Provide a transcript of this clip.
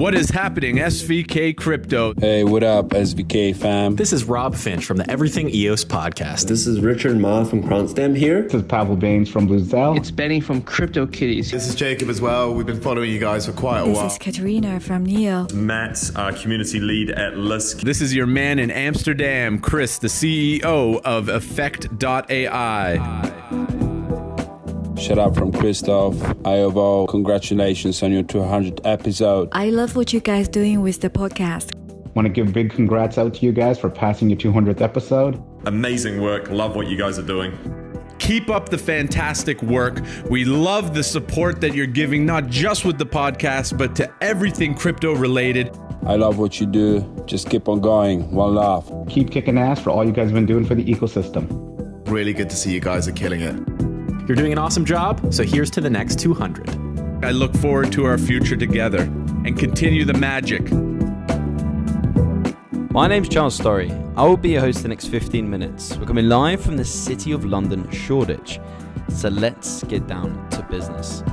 What is happening, SVK Crypto? Hey, what up, SVK fam? This is Rob Finch from the Everything EOS podcast. This is Richard Ma from Quantstamp here. This is Pavel Bains from Bluzelle. It's Benny from Crypto Kitties. This is Jacob as well. We've been following you guys for quite a this while. This is Katerina from Neo. Matt, our community lead at Lisk. This is your man in Amsterdam, Chris, the CEO of Effect.ai. Shout out from Christoph. Iovo, congratulations on your 200th episode. I love what you guys doing with the podcast. Want to give big congrats out to you guys for passing your 200th episode. Amazing work. Love what you guys are doing. Keep up the fantastic work. We love the support that you're giving, not just with the podcast, but to everything crypto related. I love what you do. Just keep on going. One love. Keep kicking ass for all you guys have been doing for the ecosystem. Really good to see you guys are killing it. You're doing an awesome job, so here's to the next 200. I look forward to our future together and continue the magic. My name's Charles Storry. I will be your host the next 15 minutes. We're coming live from the City of London, Shoreditch. So let's get down to business.